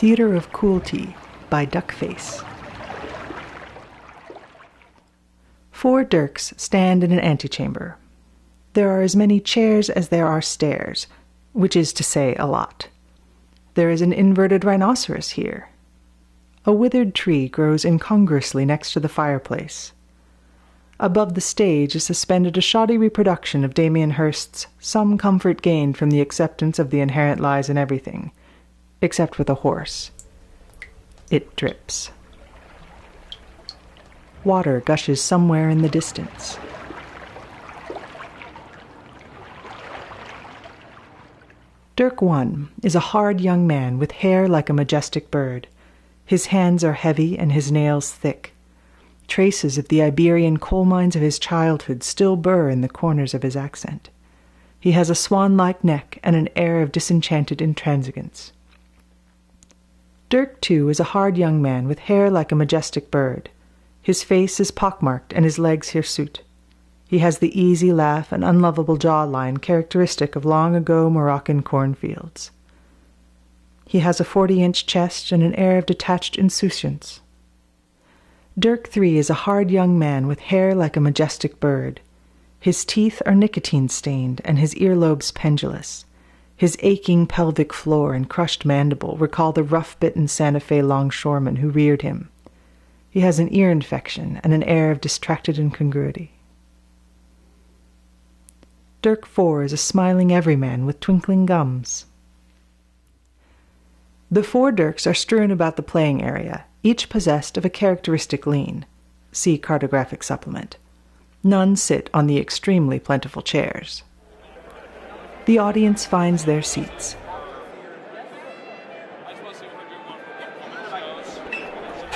Theater of Cruelty by Duckface. Four Dirks stand in an antechamber. There are as many chairs as there are stairs, which is to say a lot. There is an inverted rhinoceros here. A withered tree grows incongruously next to the fireplace. Above the stage is suspended a shoddy reproduction of Damien Hirst's Some Comfort Gained from the Acceptance of the Inherent Lies in Everything, except with a horse. It drips. Water gushes somewhere in the distance. Dirk One is a hard young man with hair like a majestic bird. His hands are heavy and his nails thick. Traces of the Iberian coal mines of his childhood still burr in the corners of his accent. He has a swan like neck and an air of disenchanted intransigence. Dirk, Two, is a hard young man with hair like a majestic bird. His face is pockmarked and his legs hirsute. He has the easy laugh and unlovable jawline characteristic of long ago Moroccan cornfields. He has a forty inch chest and an air of detached insouciance. Dirk Three is a hard young man with hair like a majestic bird. His teeth are nicotine stained and his earlobes pendulous. His aching pelvic floor and crushed mandible recall the rough bitten Santa Fe longshoreman who reared him. He has an ear infection and an air of distracted incongruity. Dirk Four is a smiling everyman with twinkling gums. The four Dirks are strewn about the playing area, each possessed of a characteristic lean. See cartographic supplement. None sit on the extremely plentiful chairs. The audience finds their seats.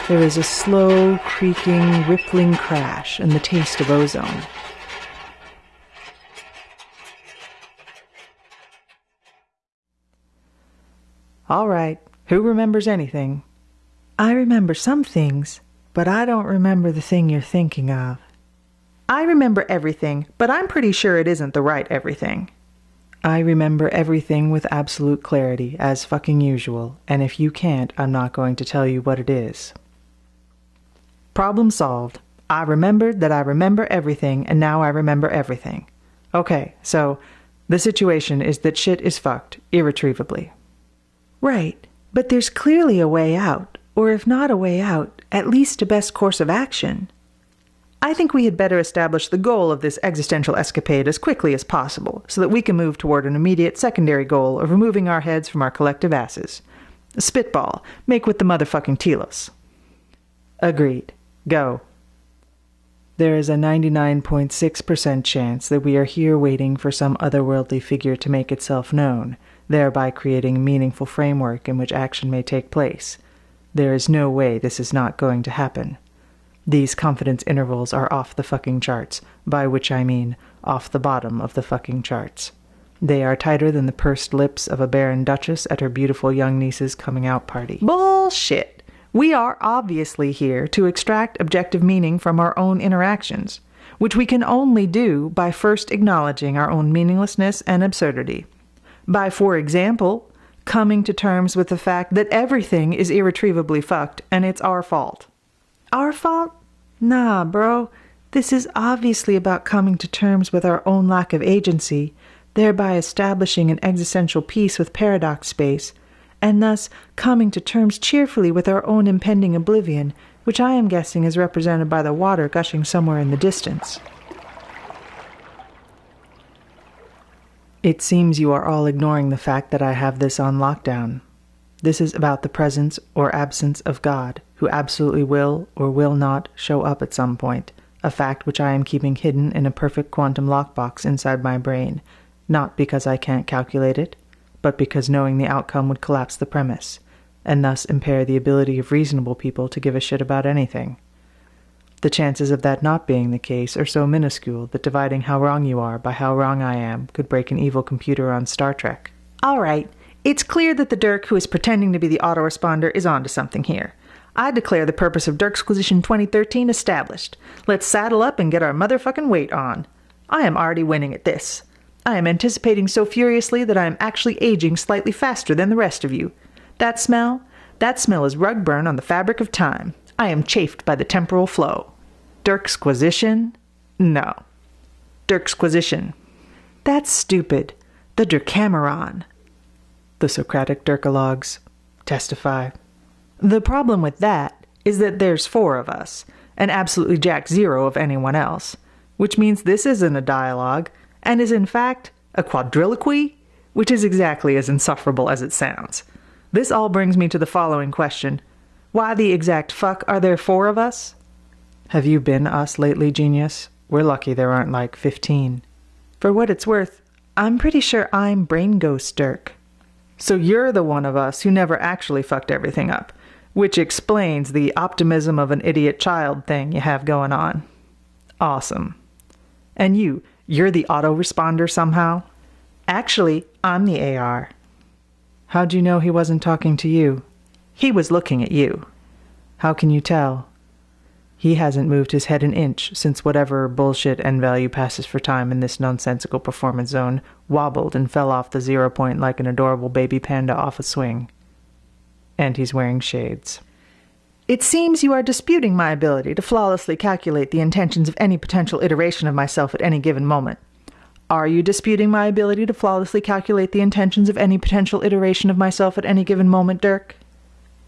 There is a slow, creaking, rippling crash and the taste of ozone. All right, who remembers anything? I remember some things, but I don't remember the thing you're thinking of. I remember everything, but I'm pretty sure it isn't the right everything. I remember everything with absolute clarity, as fucking usual, and if you can't, I'm not going to tell you what it is. Problem solved. I remembered that I remember everything, and now I remember everything. Okay, so the situation is that shit is fucked, irretrievably. Right, but there's clearly a way out, or if not a way out, at least a best course of action. I think we had better establish the goal of this existential escapade as quickly as possible, so that we can move toward an immediate secondary goal of removing our heads from our collective asses. Spitball. Make with the motherfucking telos. Agreed. Go. There is a 99.6% chance that we are here waiting for some otherworldly figure to make itself known, thereby creating a meaningful framework in which action may take place. There is no way this is not going to happen. These confidence intervals are off the fucking charts, by which I mean off the bottom of the fucking charts. They are tighter than the pursed lips of a barren duchess at her beautiful young niece's coming out party. Bullshit! We are obviously here to extract objective meaning from our own interactions, which we can only do by first acknowledging our own meaninglessness and absurdity. By, for example, coming to terms with the fact that everything is irretrievably fucked and it's our fault. Our fault? Nah, bro. This is obviously about coming to terms with our own lack of agency, thereby establishing an existential peace with paradox space, and thus coming to terms cheerfully with our own impending oblivion, which I am guessing is represented by the water gushing somewhere in the distance. It seems you are all ignoring the fact that I have this on lockdown. This is about the presence or absence of God, who absolutely will or will not show up at some point, a fact which I am keeping hidden in a perfect quantum lockbox inside my brain, not because I can't calculate it, but because knowing the outcome would collapse the premise, and thus impair the ability of reasonable people to give a shit about anything. The chances of that not being the case are so minuscule that dividing how wrong you are by how wrong I am could break an evil computer on Star Trek. All right, it's clear that the Dirk who is pretending to be the autoresponder is onto something here. I declare the purpose of Dirksquisition 2013 established. Let's saddle up and get our motherfucking weight on. I am already winning at this. I am anticipating so furiously that I am actually aging slightly faster than the rest of you. That smell? That smell is rug burn on the fabric of time. I am chafed by the temporal flow. Dirksquisition? No. Dirksquisition. That's stupid. The Dircameron. The Socratic Dirkologs testify. The problem with that is that there's four of us, and absolutely jack zero of anyone else, which means this isn't a dialogue, and is in fact a quadriloquy, which is exactly as insufferable as it sounds. This all brings me to the following question Why the exact fuck are there four of us? Have you been us lately, genius? We're lucky there aren't like 15. For what it's worth, I'm pretty sure I'm Brain Ghost Dirk. So you're the one of us who never actually fucked everything up, which explains the optimism of an idiot child thing you have going on. Awesome. And you, you're the autoresponder somehow? Actually, I'm the AR. How'd you know he wasn't talking to you? He was looking at you. How can you tell? He hasn't moved his head an inch since whatever bullshit N value passes for time in this nonsensical performance zone wobbled and fell off the zero point like an adorable baby panda off a swing. And he's wearing shades. It seems you are disputing my ability to flawlessly calculate the intentions of any potential iteration of myself at any given moment. Are you disputing my ability to flawlessly calculate the intentions of any potential iteration of myself at any given moment, Dirk?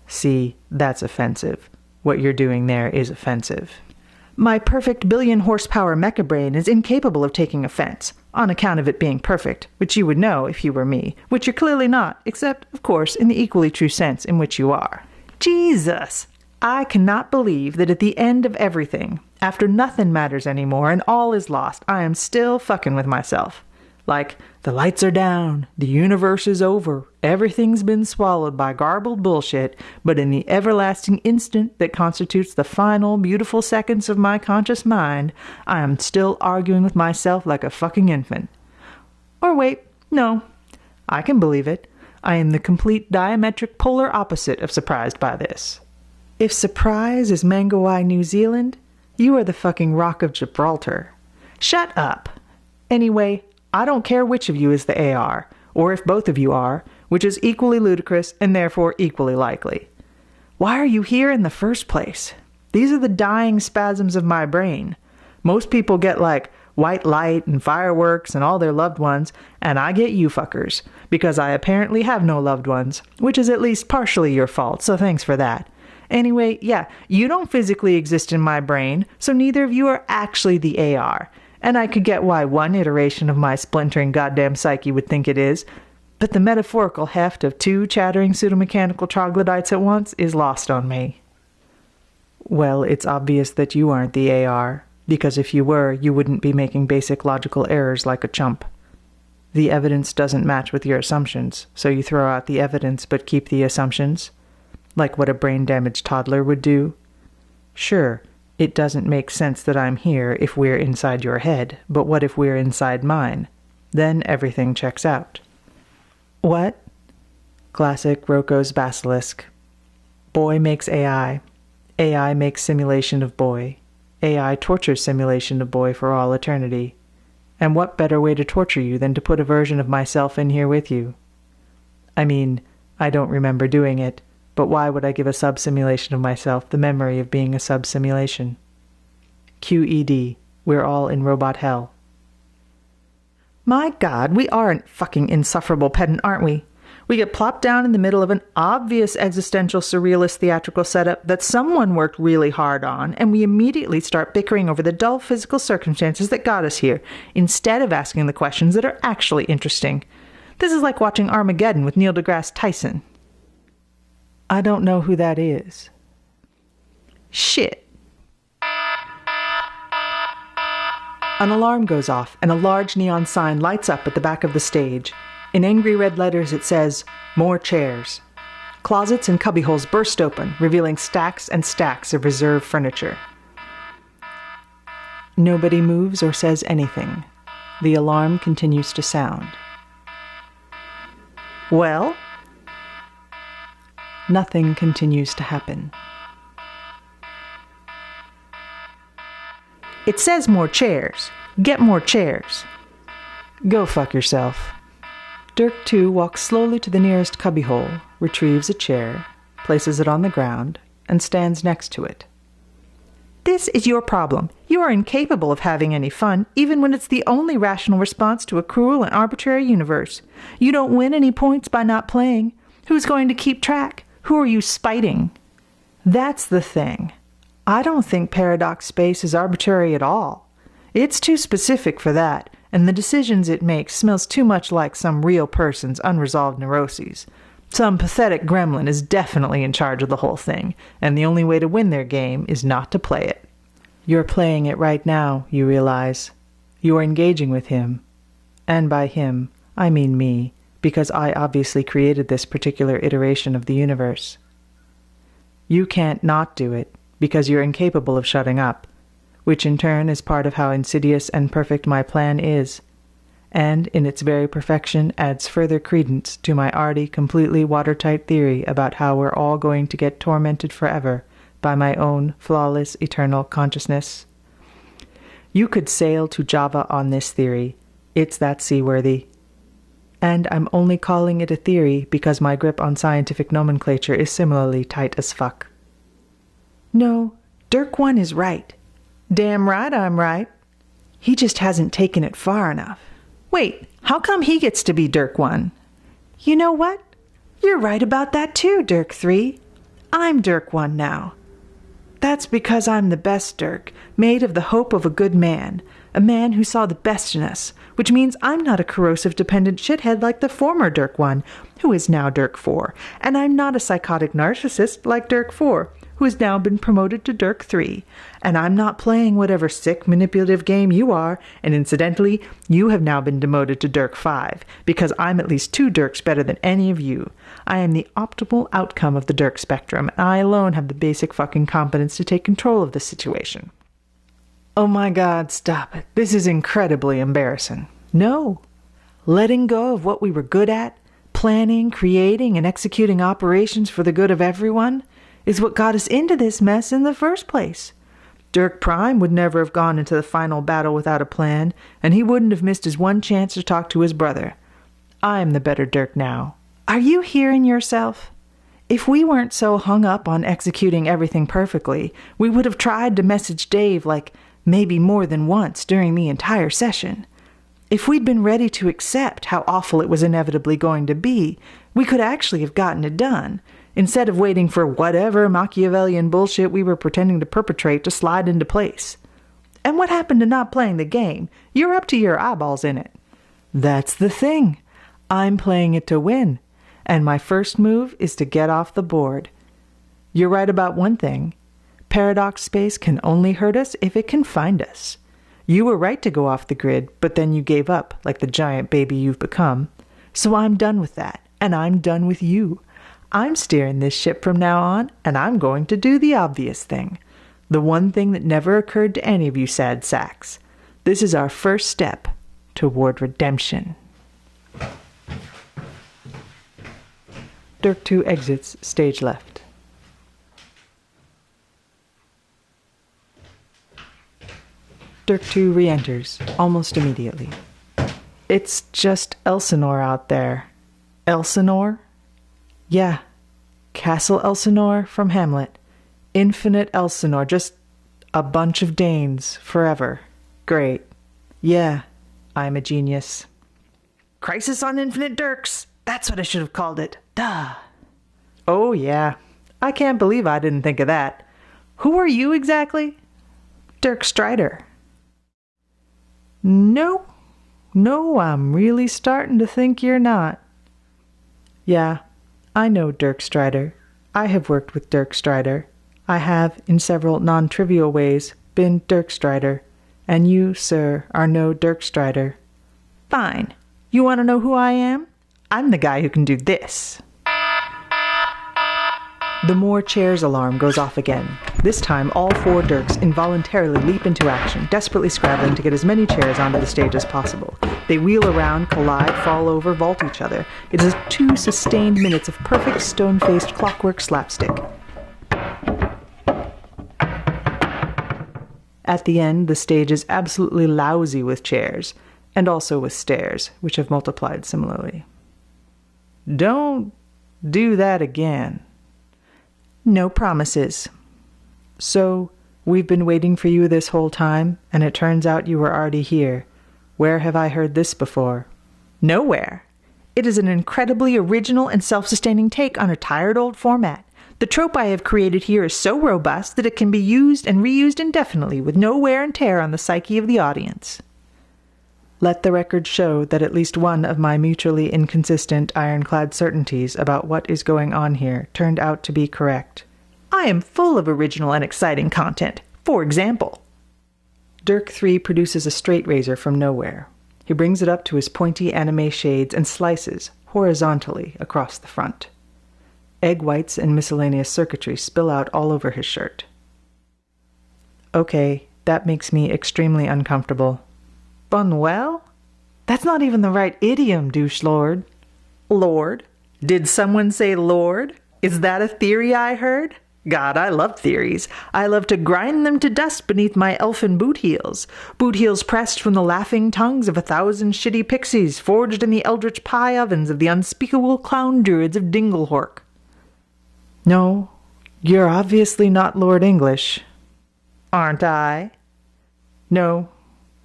See, that's offensive. What you're doing there is offensive. My perfect billion horsepower mecha brain is incapable of taking offense, on account of it being perfect, which you would know if you were me, which you're clearly not, except, of course, in the equally true sense in which you are. Jesus! I cannot believe that at the end of everything, after nothing matters anymore and all is lost, I am still fucking with myself. Like, the lights are down, the universe is over, everything's been swallowed by garbled bullshit, but in the everlasting instant that constitutes the final beautiful seconds of my conscious mind, I am still arguing with myself like a fucking infant. Or wait, no, I can believe it. I am the complete diametric polar opposite of surprised by this. If surprise is Mangawhai, New Zealand, you are the fucking Rock of Gibraltar. Shut up. Anyway, I don't care which of you is the AR, or if both of you are, which is equally ludicrous and therefore equally likely. Why are you here in the first place? These are the dying spasms of my brain. Most people get like white light and fireworks and all their loved ones, and I get you fuckers, because I apparently have no loved ones, which is at least partially your fault, so thanks for that. Anyway, yeah, you don't physically exist in my brain, so neither of you are actually the AR. And I could get why one iteration of my splintering goddamn psyche would think it is, but the metaphorical heft of two chattering pseudomechanical troglodytes at once is lost on me. Well, it's obvious that you aren't the AR, because if you were, you wouldn't be making basic logical errors like a chump. The evidence doesn't match with your assumptions, so you throw out the evidence but keep the assumptions like what a brain damaged toddler would do? Sure, it doesn't make sense that I'm here if we're inside your head, but what if we're inside mine? Then everything checks out. What? Classic Roko's basilisk. Boy makes AI. AI makes simulation of boy. AI tortures simulation of boy for all eternity. And what better way to torture you than to put a version of myself in here with you? I mean, I don't remember doing it, but why would I give a sub simulation of myself the memory of being a sub simulation? QED. We're all in robot hell. My god, we are a fucking insufferable pedant, aren't we? We get plopped down in the middle of an obvious existential surrealist theatrical setup that someone worked really hard on, and we immediately start bickering over the dull physical circumstances that got us here, instead of asking the questions that are actually interesting. This is like watching Armageddon with Neil deGrasse Tyson. I don't know who that is. Shit. An alarm goes off, and a large neon sign lights up at the back of the stage. In angry red letters, it says, More chairs. Closets and cubbyholes burst open, revealing stacks and stacks of reserve furniture. Nobody moves or says anything. The alarm continues to sound. Well, nothing continues to happen. It says more chairs. Get more chairs. Go fuck yourself. Dirk 2 walks slowly to the nearest cubbyhole, retrieves a chair, places it on the ground, and stands next to it. This is your problem. You are incapable of having any fun, even when it's the only rational response to a cruel and arbitrary universe. You don't win any points by not playing. Who's going to keep track? Who are you spiting? That's the thing. I don't think paradox space is arbitrary at all. It's too specific for that, and the decisions it makes smells too much like some real person's unresolved neuroses. Some pathetic gremlin is definitely in charge of the whole thing, and the only way to win their game is not to play it. You're playing it right now, you realize. You are engaging with him. And by him, I mean me, because I obviously created this particular iteration of the universe. You can't not do it, because you're incapable of shutting up, which in turn is part of how insidious and perfect my plan is and in its very perfection adds further credence to my already completely watertight theory about how we're all going to get tormented forever by my own flawless eternal consciousness. You could sail to Java on this theory. It's that seaworthy. And I'm only calling it a theory because my grip on scientific nomenclature is similarly tight as fuck. No, Dirk One is right. Damn right I'm right. He just hasn't taken it far enough. Wait, how come he gets to be Dirk 1? You know what? You're right about that too, Dirk 3. I'm Dirk 1 now. That's because I'm the best Dirk, made of the hope of a good man, a man who saw the best in us, which means I'm not a corrosive dependent shithead like the former Dirk 1, who is now Dirk 4, and I'm not a psychotic narcissist like Dirk 4, who has now been promoted to Dirk 3. And I'm not playing whatever sick, manipulative game you are, and incidentally, you have now been demoted to Dirk 5, because I'm at least two Dirks better than any of you. I am the optimal outcome of the Dirk spectrum, and I alone have the basic fucking competence to take control of the situation. Oh my god, stop it. This is incredibly embarrassing. No. Letting go of what we were good at, planning, creating, and executing operations for the good of everyone, is what got us into this mess in the first place. Dirk Prime would never have gone into the final battle without a plan, and he wouldn't have missed his one chance to talk to his brother. I'm the better Dirk now. Are you hearing yourself? If we weren't so hung up on executing everything perfectly, we would have tried to message Dave like maybe more than once during the entire session. If we'd been ready to accept how awful it was inevitably going to be, we could actually have gotten it done, instead of waiting for whatever Machiavellian bullshit we were pretending to perpetrate to slide into place. And what happened to not playing the game? You're up to your eyeballs in it. That's the thing. I'm playing it to win, and my first move is to get off the board. You're right about one thing. Paradox space can only hurt us if it can find us. You were right to go off the grid, but then you gave up, like the giant baby you've become. So I'm done with that, and I'm done with you. I'm steering this ship from now on, and I'm going to do the obvious thing. The one thing that never occurred to any of you sad sacks. This is our first step toward redemption. Dirk 2 exits stage left. Dirk 2 re enters almost immediately. It's just Elsinore out there. Elsinore? Yeah, Castle Elsinore from Hamlet. Infinite Elsinore, just a bunch of Danes forever. Great. Yeah, I'm a genius. Crisis on Infinite Dirks. That's what I should have called it. Duh. Oh, yeah. I can't believe I didn't think of that. Who are you exactly? Dirk Strider. No, no, I'm really starting to think you're not. Yeah, I know Dirk Strider. I have worked with Dirk Strider. I have, in several non trivial ways, been Dirk Strider. And you, sir, are no Dirk Strider. Fine. You want to know who I am? I'm the guy who can do this. The more chairs alarm goes off again. This time, all four Dirks involuntarily leap into action, desperately scrabbling to get as many chairs onto the stage as possible. They wheel around, collide, fall over, vault each other. It is two sustained minutes of perfect stone faced clockwork slapstick. At the end, the stage is absolutely lousy with chairs, and also with stairs, which have multiplied similarly. Don't do that again. No promises. So, we've been waiting for you this whole time, and it turns out you were already here. Where have I heard this before? Nowhere. It is an incredibly original and self sustaining take on a tired old format. The trope I have created here is so robust that it can be used and reused indefinitely with no wear and tear on the psyche of the audience. Let the record show that at least one of my mutually inconsistent ironclad certainties about what is going on here turned out to be correct. I am full of original and exciting content. For example, Dirk 3 produces a straight razor from nowhere. He brings it up to his pointy anime shades and slices, horizontally, across the front. Egg whites and miscellaneous circuitry spill out all over his shirt. Okay, that makes me extremely uncomfortable. Bunwell? That's not even the right idiom, douche lord. Lord? Did someone say Lord? Is that a theory I heard? God, I love theories. I love to grind them to dust beneath my elfin boot heels. Boot heels pressed from the laughing tongues of a thousand shitty pixies, forged in the eldritch pie ovens of the unspeakable clown druids of Dinglehork. No, you're obviously not Lord English. Aren't I? No,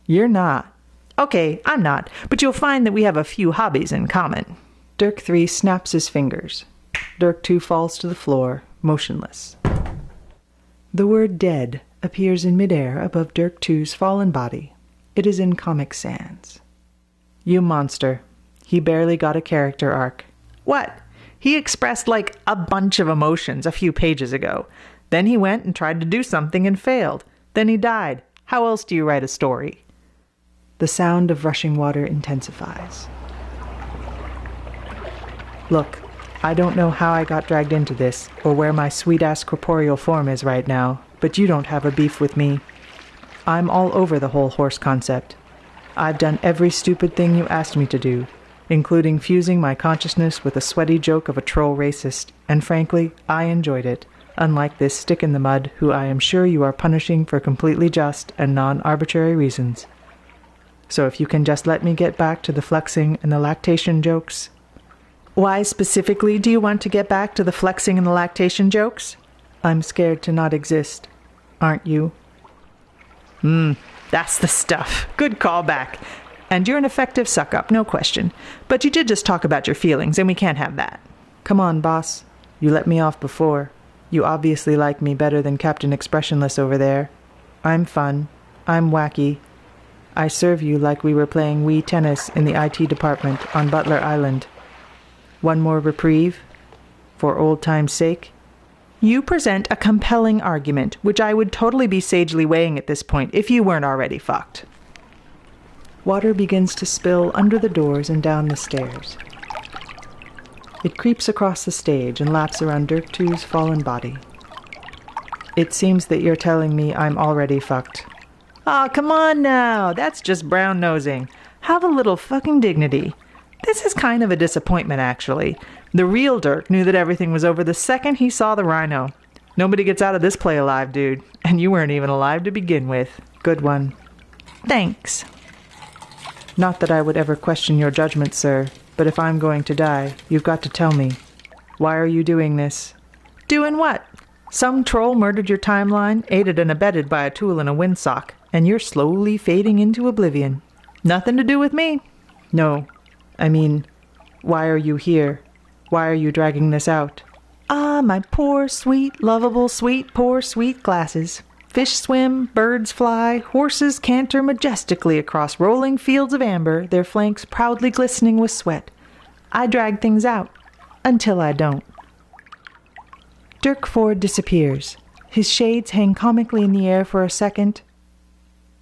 you're not. Okay, I'm not, but you'll find that we have a few hobbies in common. Dirk 3 snaps his fingers. Dirk 2 falls to the floor, motionless. The word dead appears in midair above Dirk 2's fallen body. It is in Comic Sans. You monster. He barely got a character arc. What? He expressed like a bunch of emotions a few pages ago. Then he went and tried to do something and failed. Then he died. How else do you write a story? The sound of rushing water intensifies. Look, I don't know how I got dragged into this, or where my sweet ass corporeal form is right now, but you don't have a beef with me. I'm all over the whole horse concept. I've done every stupid thing you asked me to do, including fusing my consciousness with a sweaty joke of a troll racist, and frankly, I enjoyed it, unlike this stick in the mud who I am sure you are punishing for completely just and non arbitrary reasons. So if you can just let me get back to the flexing and the lactation jokes. Why specifically do you want to get back to the flexing and the lactation jokes? I'm scared to not exist. Aren't you? Hmm, that's the stuff. Good callback. And you're an effective suck up, no question. But you did just talk about your feelings, and we can't have that. Come on, boss. You let me off before. You obviously like me better than Captain Expressionless over there. I'm fun. I'm wacky. I serve you like we were playing Wii tennis in the IT department on Butler Island. One more reprieve? For old time's sake? You present a compelling argument, which I would totally be sagely weighing at this point if you weren't already fucked. Water begins to spill under the doors and down the stairs. It creeps across the stage and laps around Dirk 2's fallen body. It seems that you're telling me I'm already fucked. Aw, oh, come on now. That's just brown nosing. Have a little fucking dignity. This is kind of a disappointment, actually. The real Dirk knew that everything was over the second he saw the rhino. Nobody gets out of this play alive, dude. And you weren't even alive to begin with. Good one. Thanks. Not that I would ever question your judgment, sir, but if I'm going to die, you've got to tell me. Why are you doing this? Doing what? Some troll murdered your timeline, aided and abetted by a tool in a windsock and you're slowly fading into oblivion. Nothing to do with me. No. I mean, why are you here? Why are you dragging this out? Ah, my poor, sweet, lovable, sweet, poor, sweet glasses. Fish swim, birds fly, horses canter majestically across rolling fields of amber, their flanks proudly glistening with sweat. I drag things out until I don't. Dirk Ford disappears. His shades hang comically in the air for a second,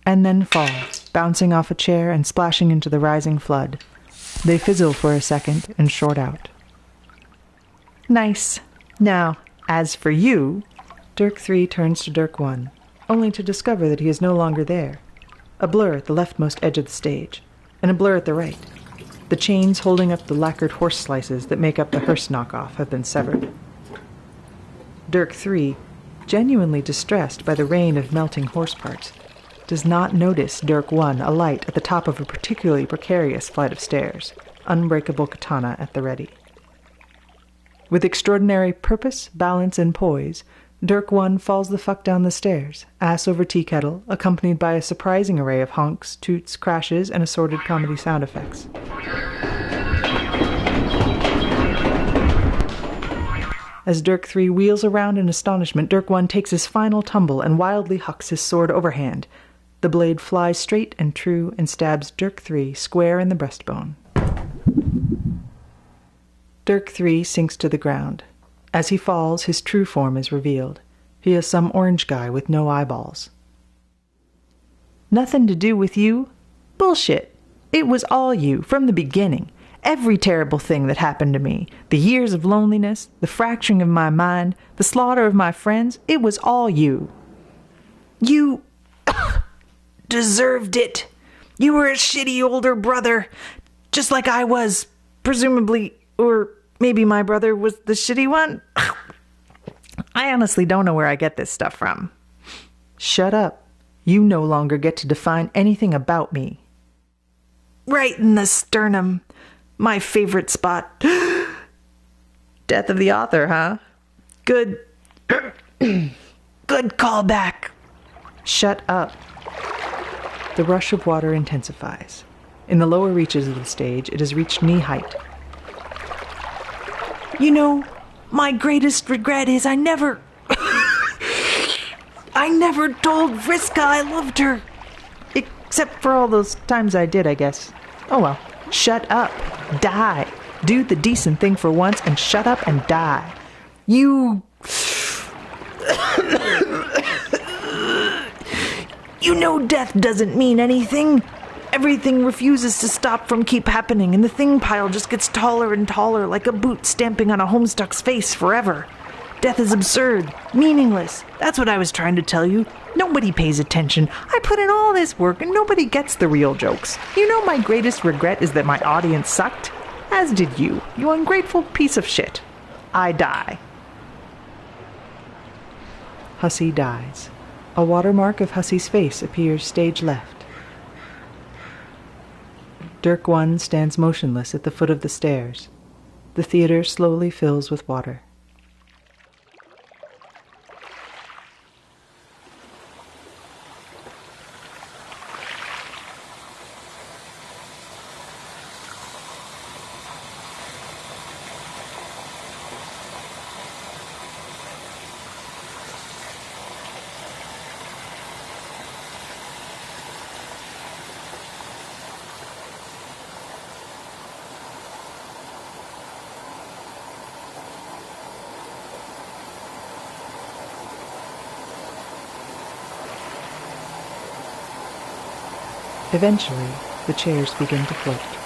and then fall, bouncing off a chair and splashing into the rising flood. They fizzle for a second and short out. Nice. Now, as for you, Dirk 3 turns to Dirk 1, only to discover that he is no longer there. A blur at the leftmost edge of the stage, and a blur at the right. The chains holding up the lacquered horse slices that make up the Hirst knockoff have been severed. Dirk 3, genuinely distressed by the rain of melting horse parts, does not notice Dirk 1 alight at the top of a particularly precarious flight of stairs, unbreakable katana at the ready. With extraordinary purpose, balance, and poise, Dirk One falls the fuck down the stairs, ass over tea kettle, accompanied by a surprising array of honks, toots, crashes, and assorted comedy sound effects. As Dirk 3 wheels around in astonishment, Dirk 1 takes his final tumble and wildly hucks his sword overhand. The blade flies straight and true and stabs Dirk 3 square in the breastbone. Dirk 3 sinks to the ground. As he falls, his true form is revealed. He is some orange guy with no eyeballs. Nothing to do with you? Bullshit. It was all you, from the beginning. Every terrible thing that happened to me, the years of loneliness, the fracturing of my mind, the slaughter of my friends, it was all you. You deserved it. You were a shitty older brother, just like I was, presumably, or maybe my brother was the shitty one. I honestly don't know where I get this stuff from. Shut up. You no longer get to define anything about me. Right in the sternum. My favorite spot. Death of the author, huh? Good. Good callback. Shut up. The rush of water intensifies. In the lower reaches of the stage, it has reached knee height. You know, my greatest regret is I never. I never told Vriska I loved her. Except for all those times I did, I guess. Oh well. Shut up. Die. Do the decent thing for once and shut up and die. You. You know death doesn't mean anything. Everything refuses to stop from keep happening, and the thing pile just gets taller and taller like a boot stamping on a homestuck's face forever. Death is absurd, meaningless. That's what I was trying to tell you. Nobody pays attention. I put in all this work and nobody gets the real jokes. You know, my greatest regret is that my audience sucked? As did you, you ungrateful piece of shit. I die. Hussie dies. A watermark of Hussie's face appears stage left. Dirk One stands motionless at the foot of the stairs. The theater slowly fills with water. Eventually, the chairs begin to float.